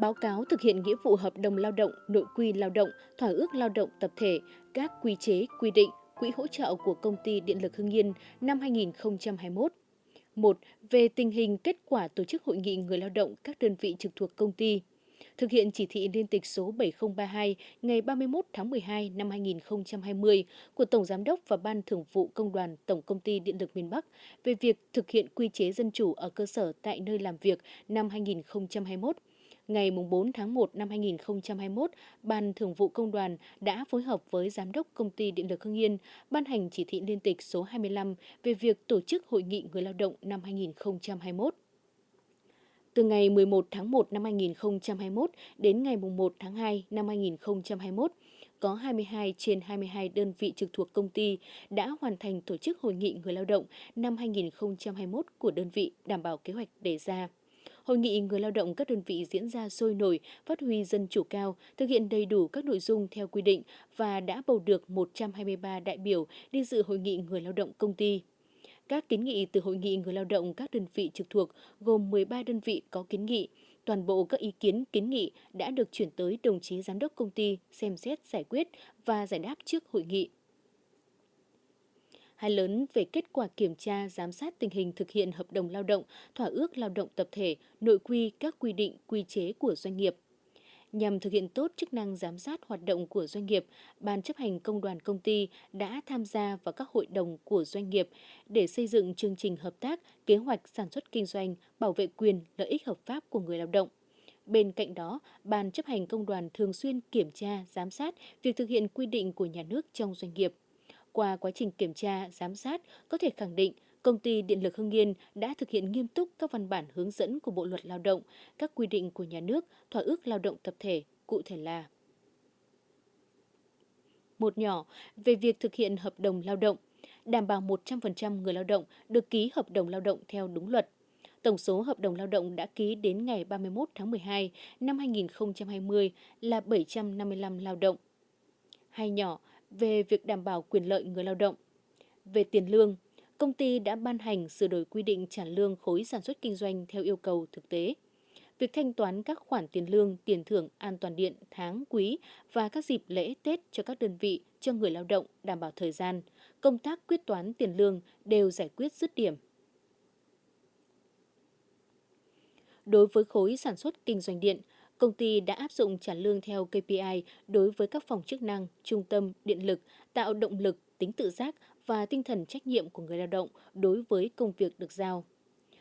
báo cáo thực hiện nghĩa vụ hợp đồng lao động, nội quy lao động, thỏa ước lao động tập thể, các quy chế, quy định, quỹ hỗ trợ của công ty Điện lực Hưng Yên năm 2021. 1. Về tình hình kết quả tổ chức hội nghị người lao động các đơn vị trực thuộc công ty. Thực hiện chỉ thị liên tịch số 7032 ngày 31 tháng 12 năm 2020 của Tổng Giám đốc và Ban Thường vụ Công đoàn Tổng Công ty Điện lực miền Bắc về việc thực hiện quy chế dân chủ ở cơ sở tại nơi làm việc năm 2021 ngày 4 tháng 1 năm 2021, Ban Thường vụ Công đoàn đã phối hợp với Giám đốc Công ty Điện lực Hưng Yên ban hành chỉ thị liên tịch số 25 về việc tổ chức Hội nghị người lao động năm 2021. Từ ngày 11 tháng 1 năm 2021 đến ngày 1 tháng 2 năm 2021, có 22 trên 22 đơn vị trực thuộc công ty đã hoàn thành tổ chức Hội nghị người lao động năm 2021 của đơn vị đảm bảo kế hoạch đề ra. Hội nghị người lao động các đơn vị diễn ra sôi nổi, phát huy dân chủ cao, thực hiện đầy đủ các nội dung theo quy định và đã bầu được 123 đại biểu đi dự hội nghị người lao động công ty. Các kiến nghị từ hội nghị người lao động các đơn vị trực thuộc gồm 13 đơn vị có kiến nghị. Toàn bộ các ý kiến kiến nghị đã được chuyển tới đồng chí giám đốc công ty xem xét giải quyết và giải đáp trước hội nghị hay lớn về kết quả kiểm tra giám sát tình hình thực hiện hợp đồng lao động, thỏa ước lao động tập thể, nội quy các quy định, quy chế của doanh nghiệp. Nhằm thực hiện tốt chức năng giám sát hoạt động của doanh nghiệp, Ban chấp hành công đoàn công ty đã tham gia vào các hội đồng của doanh nghiệp để xây dựng chương trình hợp tác, kế hoạch sản xuất kinh doanh, bảo vệ quyền, lợi ích hợp pháp của người lao động. Bên cạnh đó, Ban chấp hành công đoàn thường xuyên kiểm tra, giám sát việc thực hiện quy định của nhà nước trong doanh nghiệp. Qua quá trình kiểm tra, giám sát, có thể khẳng định Công ty Điện lực Hưng Yên đã thực hiện nghiêm túc các văn bản hướng dẫn của Bộ luật Lao động, các quy định của nhà nước, thỏa ước lao động tập thể, cụ thể là một nhỏ về việc thực hiện hợp đồng lao động, đảm bảo 100% người lao động được ký hợp đồng lao động theo đúng luật. Tổng số hợp đồng lao động đã ký đến ngày 31 tháng 12 năm 2020 là 755 lao động. Hai nhỏ về việc đảm bảo quyền lợi người lao động. Về tiền lương, công ty đã ban hành sửa đổi quy định trả lương khối sản xuất kinh doanh theo yêu cầu thực tế. Việc thanh toán các khoản tiền lương, tiền thưởng an toàn điện tháng, quý và các dịp lễ Tết cho các đơn vị cho người lao động đảm bảo thời gian, công tác quyết toán tiền lương đều giải quyết dứt điểm. Đối với khối sản xuất kinh doanh điện, công ty đã áp dụng trả lương theo KPI đối với các phòng chức năng, trung tâm, điện lực, tạo động lực, tính tự giác và tinh thần trách nhiệm của người lao động đối với công việc được giao.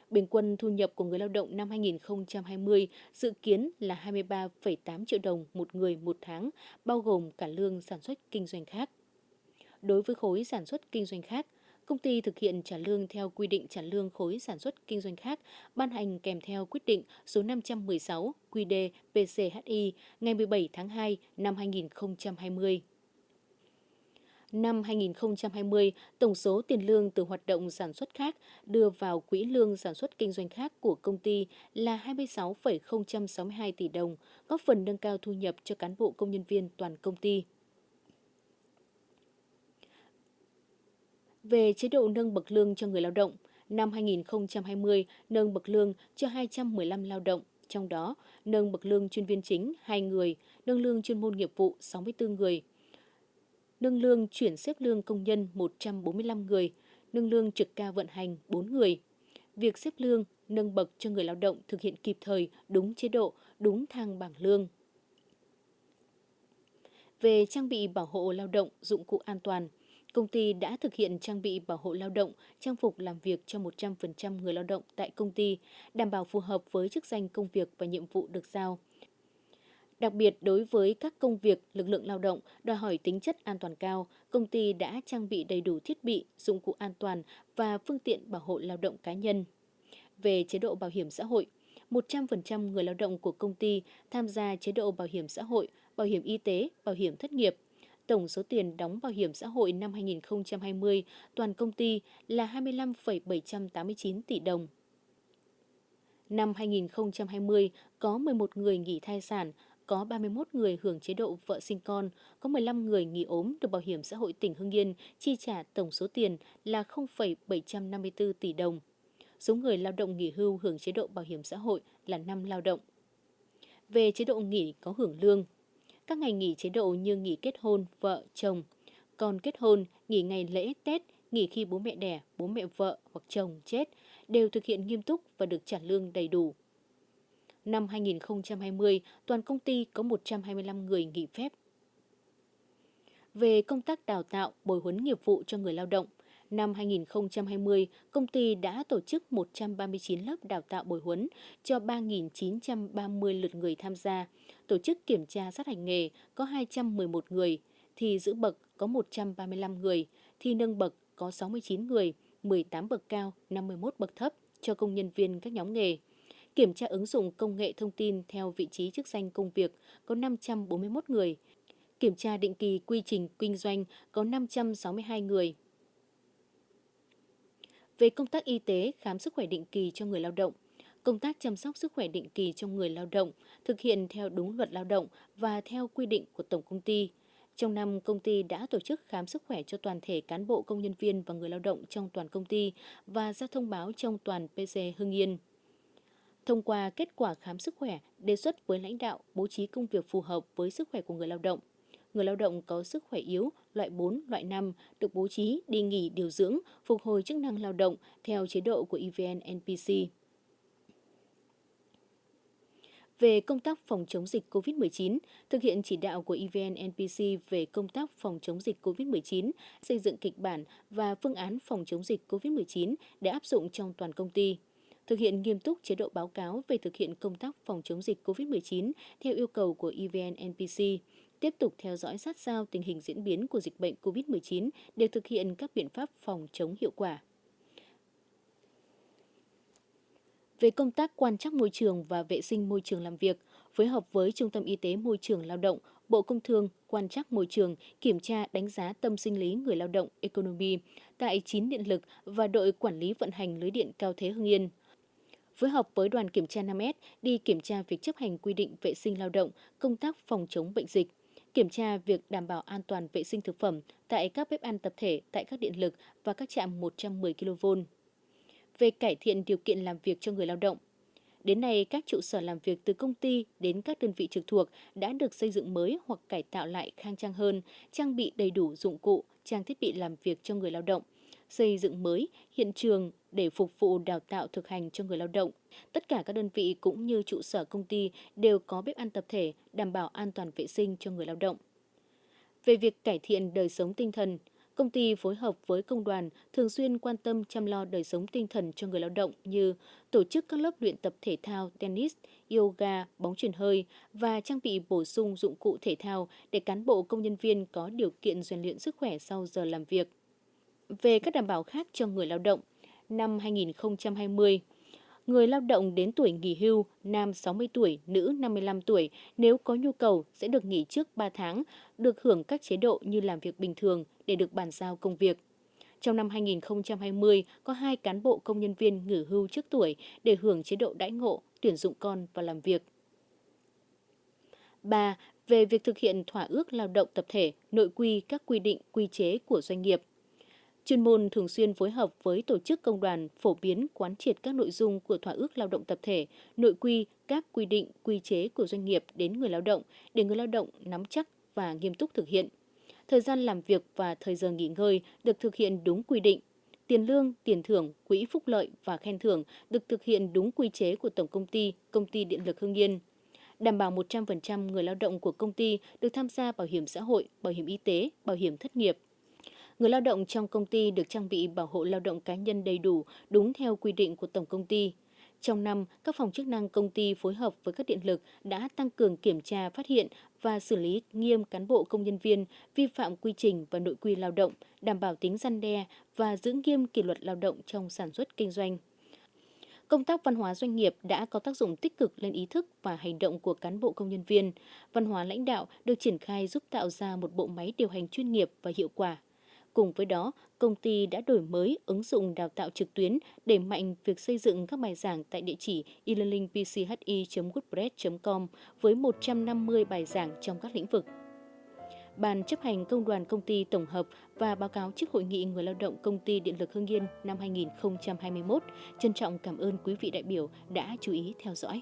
Bình quân thu nhập của người lao động năm 2020 dự kiến là 23,8 triệu đồng một người một tháng, bao gồm cả lương sản xuất kinh doanh khác. Đối với khối sản xuất kinh doanh khác, công ty thực hiện trả lương theo quy định trả lương khối sản xuất kinh doanh khác ban hành kèm theo quyết định số 516 QĐ PCHI ngày 17 tháng 2 năm 2020. Năm 2020, tổng số tiền lương từ hoạt động sản xuất khác đưa vào quỹ lương sản xuất kinh doanh khác của công ty là 26,062 tỷ đồng, góp phần nâng cao thu nhập cho cán bộ công nhân viên toàn công ty. Về chế độ nâng bậc lương cho người lao động. Năm 2020, nâng bậc lương cho 215 lao động, trong đó nâng bậc lương chuyên viên chính 2 người, nâng lương chuyên môn nghiệp vụ 64 người, nâng lương chuyển xếp lương công nhân 145 người, nâng lương trực ca vận hành 4 người. Việc xếp lương, nâng bậc cho người lao động thực hiện kịp thời, đúng chế độ, đúng thang bảng lương. Về trang bị bảo hộ lao động, dụng cụ an toàn, Công ty đã thực hiện trang bị bảo hộ lao động, trang phục làm việc cho 100% người lao động tại công ty, đảm bảo phù hợp với chức danh công việc và nhiệm vụ được giao. Đặc biệt đối với các công việc lực lượng lao động đòi hỏi tính chất an toàn cao, công ty đã trang bị đầy đủ thiết bị, dụng cụ an toàn và phương tiện bảo hộ lao động cá nhân. Về chế độ bảo hiểm xã hội, 100% người lao động của công ty tham gia chế độ bảo hiểm xã hội, bảo hiểm y tế, bảo hiểm thất nghiệp, tổng số tiền đóng bảo hiểm xã hội năm 2020 toàn công ty là 25,789 tỷ đồng. Năm 2020, có 11 người nghỉ thai sản, có 31 người hưởng chế độ vợ sinh con, có 15 người nghỉ ốm được Bảo hiểm xã hội tỉnh Hưng Yên chi trả tổng số tiền là 0,754 tỷ đồng. Số người lao động nghỉ hưu hưởng chế độ bảo hiểm xã hội là 5 lao động. về chế độ nghỉ có hưởng lương. Các ngày nghỉ chế độ như nghỉ kết hôn, vợ, chồng, còn kết hôn, nghỉ ngày lễ, Tết, nghỉ khi bố mẹ đẻ, bố mẹ vợ hoặc chồng chết đều thực hiện nghiêm túc và được trả lương đầy đủ. Năm 2020, toàn công ty có 125 người nghỉ phép. Về công tác đào tạo, bồi huấn nghiệp vụ cho người lao động, năm 2020, công ty đã tổ chức 139 lớp đào tạo bồi huấn cho 3.930 lượt người tham gia, tổ chức kiểm tra sát hành nghề có 211 người, thì giữ bậc có 135 người, thi nâng bậc có 69 người, 18 bậc cao, 51 bậc thấp cho công nhân viên các nhóm nghề. Kiểm tra ứng dụng công nghệ thông tin theo vị trí chức danh công việc có 541 người. Kiểm tra định kỳ quy trình kinh doanh có 562 người. Về công tác y tế, khám sức khỏe định kỳ cho người lao động, công tác chăm sóc sức khỏe định kỳ cho người lao động thực hiện theo đúng luật lao động và theo quy định của Tổng công ty. Trong năm, công ty đã tổ chức khám sức khỏe cho toàn thể cán bộ công nhân viên và người lao động trong toàn công ty và ra thông báo trong toàn PC Hưng Yên. Thông qua kết quả khám sức khỏe, đề xuất với lãnh đạo bố trí công việc phù hợp với sức khỏe của người lao động. Người lao động có sức khỏe yếu, loại 4, loại 5 được bố trí đi nghỉ điều dưỡng, phục hồi chức năng lao động theo chế độ của EVN NPC về công tác phòng chống dịch COVID-19, thực hiện chỉ đạo của EVN NPC về công tác phòng chống dịch COVID-19, xây dựng kịch bản và phương án phòng chống dịch COVID-19 để áp dụng trong toàn công ty. Thực hiện nghiêm túc chế độ báo cáo về thực hiện công tác phòng chống dịch COVID-19 theo yêu cầu của EVN NPC, tiếp tục theo dõi sát sao tình hình diễn biến của dịch bệnh COVID-19 để thực hiện các biện pháp phòng chống hiệu quả. về công tác quan trắc môi trường và vệ sinh môi trường làm việc, phối hợp với Trung tâm Y tế Môi trường Lao động, Bộ Công Thương quan trắc môi trường, kiểm tra đánh giá tâm sinh lý người lao động Economy tại 9 điện lực và đội quản lý vận hành lưới điện cao thế Hưng Yên. Phối hợp với đoàn kiểm tra 5S đi kiểm tra việc chấp hành quy định vệ sinh lao động, công tác phòng chống bệnh dịch, kiểm tra việc đảm bảo an toàn vệ sinh thực phẩm tại các bếp ăn tập thể tại các điện lực và các trạm 110 kV về cải thiện điều kiện làm việc cho người lao động. Đến nay, các trụ sở làm việc từ công ty đến các đơn vị trực thuộc đã được xây dựng mới hoặc cải tạo lại khang trang hơn, trang bị đầy đủ dụng cụ, trang thiết bị làm việc cho người lao động, xây dựng mới hiện trường để phục vụ đào tạo thực hành cho người lao động. Tất cả các đơn vị cũng như trụ sở công ty đều có bếp ăn tập thể đảm bảo an toàn vệ sinh cho người lao động. Về việc cải thiện đời sống tinh thần, Công ty phối hợp với công đoàn thường xuyên quan tâm chăm lo đời sống tinh thần cho người lao động như tổ chức các lớp luyện tập thể thao, tennis, yoga, bóng truyền hơi và trang bị bổ sung dụng cụ thể thao để cán bộ công nhân viên có điều kiện rèn luyện sức khỏe sau giờ làm việc. Về các đảm bảo khác cho người lao động, năm 2020, người lao động đến tuổi nghỉ hưu, nam 60 tuổi, nữ 55 tuổi, nếu có nhu cầu sẽ được nghỉ trước 3 tháng, được hưởng các chế độ như làm việc bình thường để được bàn giao công việc. Trong năm 2020, có hai cán bộ công nhân viên nghỉ hưu trước tuổi để hưởng chế độ đãi ngộ, tuyển dụng con và làm việc. 3. Về việc thực hiện thỏa ước lao động tập thể, nội quy các quy định, quy chế của doanh nghiệp – Chuyên môn thường xuyên phối hợp với tổ chức công đoàn phổ biến quán triệt các nội dung của thỏa ước lao động tập thể, nội quy, các quy định, quy chế của doanh nghiệp đến người lao động để người lao động nắm chắc và nghiêm túc thực hiện. Thời gian làm việc và thời giờ nghỉ ngơi được thực hiện đúng quy định. Tiền lương, tiền thưởng, quỹ phúc lợi và khen thưởng được thực hiện đúng quy chế của Tổng Công ty, Công ty Điện lực Hưng Yên đảm bảo 100% người lao động của công ty được tham gia bảo hiểm xã hội, bảo hiểm y tế, bảo hiểm thất nghiệp, Người lao động trong công ty được trang bị bảo hộ lao động cá nhân đầy đủ, đúng theo quy định của Tổng công ty. Trong năm, các phòng chức năng công ty phối hợp với các điện lực đã tăng cường kiểm tra, phát hiện và xử lý nghiêm cán bộ công nhân viên vi phạm quy trình và nội quy lao động, đảm bảo tính răn đe và giữ nghiêm kỷ luật lao động trong sản xuất kinh doanh. Công tác văn hóa doanh nghiệp đã có tác dụng tích cực lên ý thức và hành động của cán bộ công nhân viên. Văn hóa lãnh đạo được triển khai giúp tạo ra một bộ máy điều hành chuyên nghiệp và hiệu quả Cùng với đó, công ty đã đổi mới ứng dụng đào tạo trực tuyến để mạnh việc xây dựng các bài giảng tại địa chỉ e-learningpchi.wordpress.com với 150 bài giảng trong các lĩnh vực. Ban chấp hành công đoàn công ty tổng hợp và báo cáo trước hội nghị người lao động công ty Điện lực Hưng Yên năm 2021 trân trọng cảm ơn quý vị đại biểu đã chú ý theo dõi.